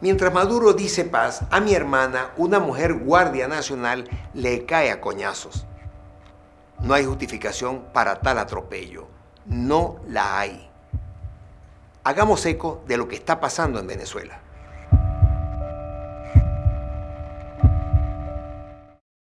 Mientras Maduro dice paz, a mi hermana, una mujer guardia nacional, le cae a coñazos. No hay justificación para tal atropello. No la hay. Hagamos eco de lo que está pasando en Venezuela.